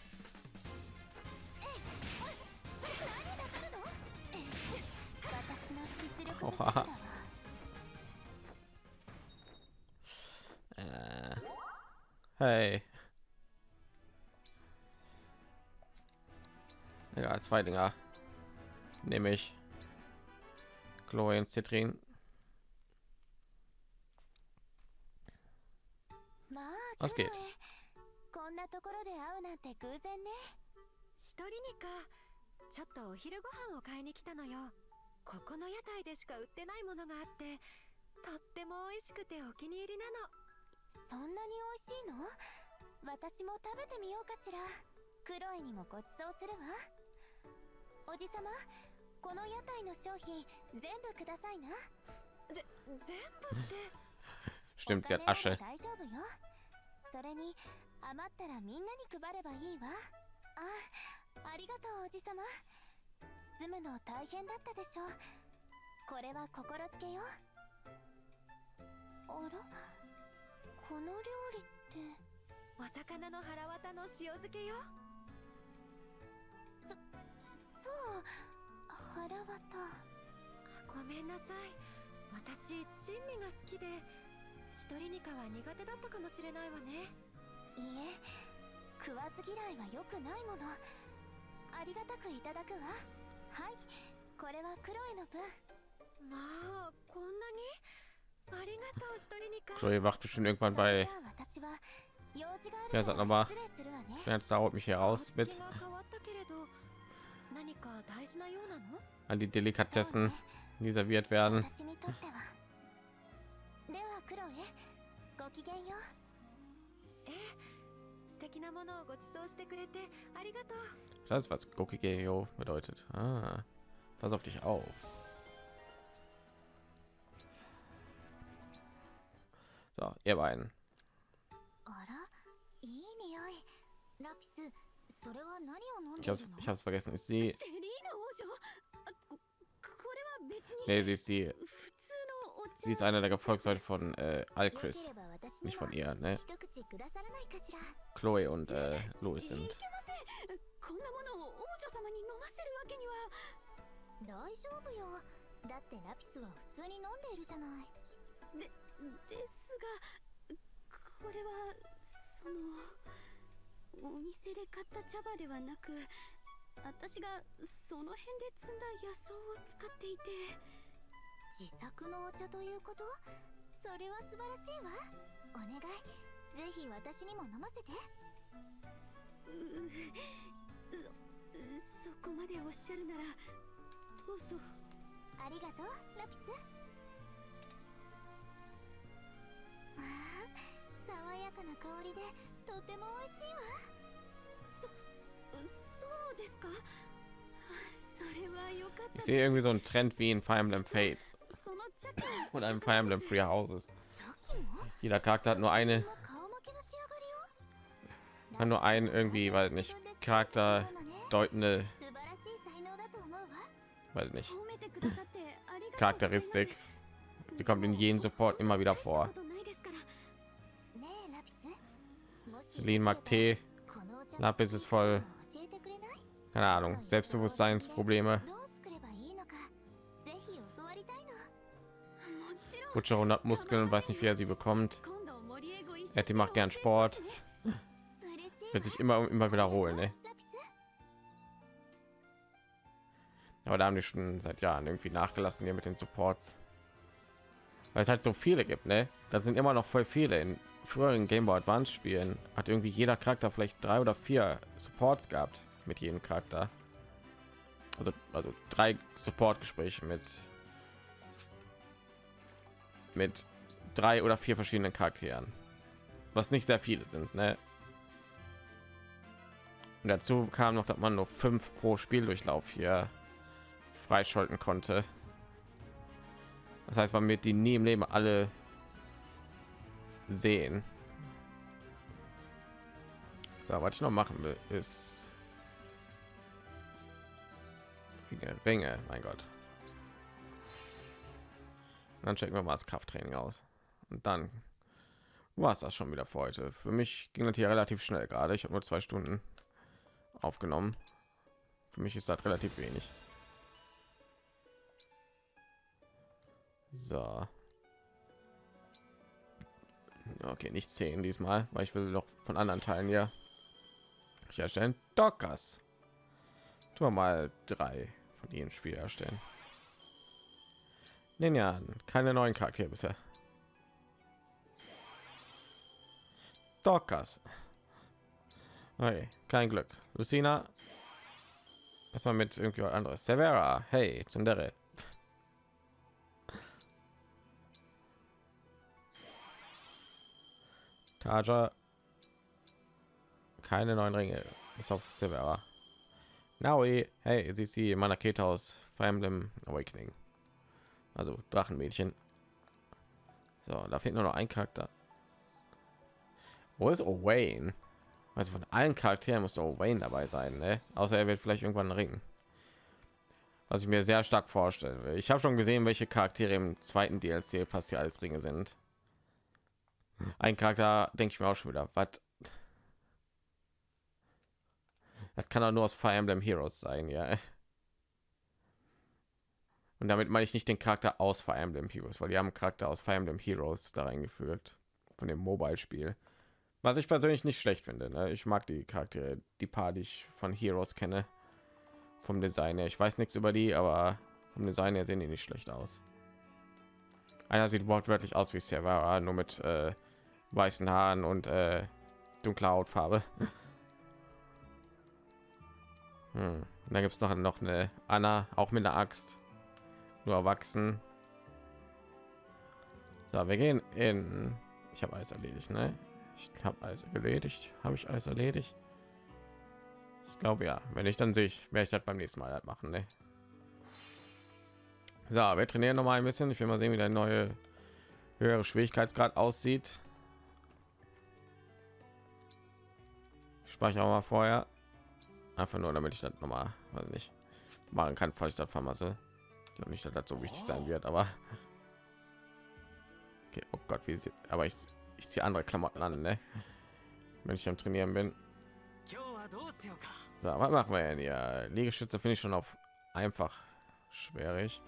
Äh. Hey. Ja, zwei Dinger. Nämlich Chlorien, Zitrin geht? エこんなところで会うなんて偶然ね。一人にか。ちょっとお昼ご飯を買いに来たのよ。ここの屋台でしか売ってないものがあってとっても美味しくてお気に入りなの。そんなに美味しいの？私も食べてみようかしら。クロエにもご馳走するわ。おじさまこの屋台の商品全部くださいな。ぜ全部って。Stimmt, sie hat Asche. ら大丈夫よそれに余ったらみんなに配ればいいわ。あありがとうおじさま。包むの大変だったでしょ。これは心付けよあら？この料理って？お魚の腹渡の塩漬けよ。そう。腹渡。ごめんなさい。私珍味が好きでチトリニカは苦手だったかもしれないわねいいえ食わず嫌いは良くないものありがたくいただくわはいこれはクロエの分まあこんなにありがとうチトリニカ Chloe wacht bestimmt irgendwann それ bei じゃあ私は用事があ Ja, る sag か noch mal. ら失礼するわね Jetzt dauert mich hier 顔 raus つき mit が変わったけれど何か大事なようなの an die そう Delikatessen, ね die serviert werden. 私にとってはではクロエごきげんようええ素敵なものをご馳走してくれてありがとう Das ist was Gokigeo bedeutet. Ah, pass auf dich auf. So, ihr beiden. あらいい匂いラピスそれは何を飲ん Ich でい hab's, るの ich hab's vergessen. Ist sie? セリーヌ王女あここれは別に Nee, sie ist die. Sie ist einer der Gefolgsleute von äh, Alchris. Nicht von ihr, ne? 一口くださらないかしら Chloe und äh, Louis い sind. けませんこんなものを王女様に飲ませるわけには大丈夫よだってラピスは普通に飲んでいるじゃないでですがここれはそのお店で買った茶葉ではなく私がその辺で摘んだ野草を使っていて自作のお茶ということ？それは素晴らしいわ。お願い。ぜひ私にも飲ませて。うううそこまでおっしゃるならどうぞ。ありがとうラピス。まあ爽やかな香りでとても美味しいわ。そそうですか？それはよかった。Ich sehe irgendwie so einen Trend wie in Fire Emblem Fates und einem Fire Emblem Free Houses. Jeder Charakter hat nur eine, hat nur einen irgendwie, weil nicht Charakter deutende, weil nicht Charakteristik. Die kommt in jedem Support immer wieder vor. Celine mag Tee. Lapis ist voll, keine Ahnung, Selbstbewusstseinsprobleme. Butcher 100 Muskeln und weiß nicht, wie er sie bekommt. Etty macht gern Sport. Wird sich immer und immer wiederholen, ey. Ne? Aber da haben die schon seit Jahren irgendwie nachgelassen hier mit den Supports. Weil es halt so viele gibt, ne? Da sind immer noch voll viele. In früheren Game Boy Advance Spielen hat irgendwie jeder Charakter vielleicht drei oder vier Supports gehabt mit jedem Charakter. Also, also drei Support Gespräche mit mit drei oder vier verschiedenen Charakteren. Was nicht sehr viele sind, ne? Und dazu kam noch, dass man nur fünf pro Spieldurchlauf hier freischalten konnte. Das heißt, man wird die nie im Leben alle sehen. So, was ich noch machen will, ist Ringe, Ringe, mein Gott. Dann checken wir mal das Krafttraining aus. Und dann war es das schon wieder für heute. Für mich ging das hier relativ schnell gerade. Ich habe nur zwei Stunden aufgenommen. Für mich ist das relativ wenig. So. Okay, nicht zehn diesmal, weil ich will noch von anderen Teilen hier herstellen. Dockers. Tun wir mal drei von ihnen Spiel erstellen. Ninja, keine neuen Charaktere bisher. Dockers. Okay, kein Glück. Lucina. War mit irgendwie was anderes? Severa. Hey, Tsundere. Taja. Keine neuen Ringe. Bis auf Severa. Naui. Hey, sie ist die Manakete aus Fire Emblem Awakening. Also Drachenmädchen. So, da fehlt nur noch ein Charakter. Wo ist Owain? Also von allen Charakteren muss Owain dabei sein, ne? Außer er wird vielleicht irgendwann ringen. Was ich mir sehr stark vorstellen will. Ich habe schon gesehen, welche Charaktere im zweiten DLC passiert als Ringe sind. Ein Charakter denke ich mir auch schon wieder, was? Das kann doch nur aus Fire Emblem Heroes sein, ja. Und damit meine ich nicht den Charakter aus Fire Emblem Heroes, weil die haben Charakter aus Fire Emblem Heroes da reingefügt von dem Mobile-Spiel. Was ich persönlich nicht schlecht finde. Ne? Ich mag die Charaktere, die paar, die ich von Heroes kenne, vom Design her. Ich weiß nichts über die, aber vom Design her sehen die nicht schlecht aus. Einer sieht wortwörtlich aus wie Servara, nur mit äh, weißen Haaren und äh, dunkler Hautfarbe. Hm. Und dann gibt es noch noch eine Anna, auch mit einer Axt, nur erwachsen. So, wir gehen in. Ich habe alles erledigt, ne? Ich habe alles erledigt. Habe ich alles erledigt? Ich glaube ja. Wenn ich dann sehe ich, werde ich das beim nächsten Mal halt machen, ne? So, wir trainieren noch mal ein bisschen. Ich will mal sehen, wie der neue höhere Schwierigkeitsgrad aussieht. Ich speichere mal vorher. Einfach nur, damit ich das noch mal, weiß nicht, machen kann, falls ich das vermasse glaube nicht, dass das so wichtig sein wird, aber okay, oh Gott, wie sie, aber ich, ich ziehe andere Klamotten an, ne? wenn ich am Trainieren bin. So, was machen wir denn hier? Liegestütze finde ich schon auf einfach schwierig.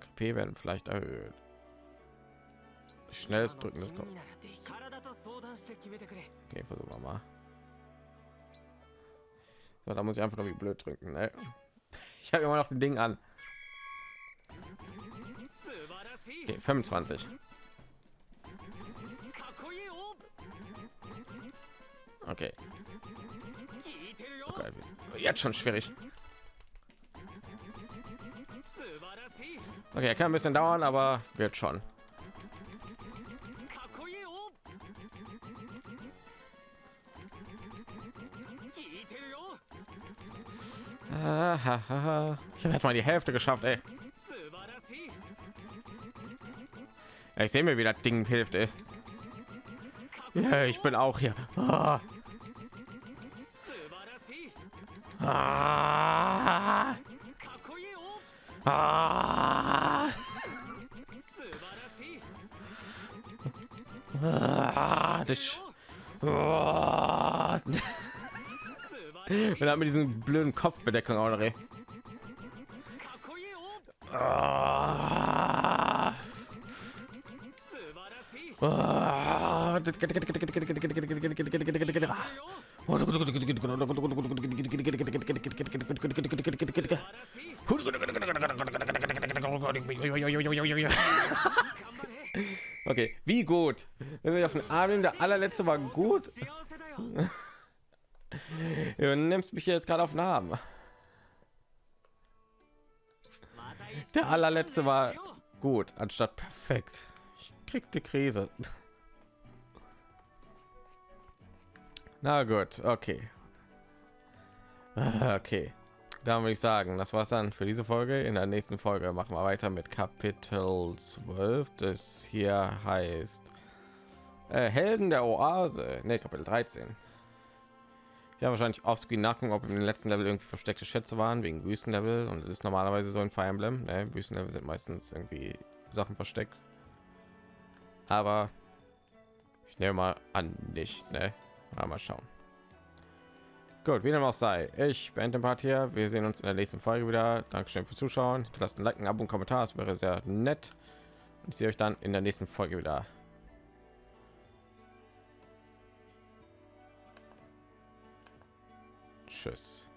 KP werden vielleicht erhöht. Schnelles drücken des Kopf. Okay, versuchen wir mal. So, da muss ich einfach nur wie blöd drücken. Ne? Ich habe immer noch den Ding an. Okay, 25. Okay. okay. Jetzt schon schwierig. Okay, kann ein bisschen dauern, aber wird schon. Ich habe jetzt mal die Hälfte geschafft, ey. Ja, ich sehe mir, wie das Ding hilft, ey. Ja, ich bin auch hier. Ah. Ah. Ah. Ah. Ah. Ah. Und dann mit diesem blöden Kopfbedeckung auch noch. Ah. Ah. Okay, wie gut? Wenn wir auf den Arm nehmen, der allerletzte war gut. Du nimmst mich jetzt gerade auf den Arm. Der allerletzte war gut, anstatt perfekt. Ich krieg die Krise. Na gut, okay. Ah, okay. Da würde ich sagen, das war's dann für diese Folge. In der nächsten Folge machen wir weiter mit Kapitel 12. Das hier heißt äh, Helden der Oase. Ne, Kapitel 13. Ja, wahrscheinlich offscreen nachgucken, ob im letzten Level irgendwie versteckte Schätze waren wegen Wüstenlevel und das ist normalerweise so in Fire Emblem. Ne? Wüstenlevel sind meistens irgendwie Sachen versteckt. Aber ich nehme mal an nicht, ne? Mal, schauen. Gut, wie dem auch sei. Ich beende den Part hier. Wir sehen uns in der nächsten Folge wieder. Dankeschön fürs Zuschauen. Lasst ein Like, ein Abo und Kommentar. Das wäre sehr nett. Ich sehe euch dann in der nächsten Folge wieder. Tschüss.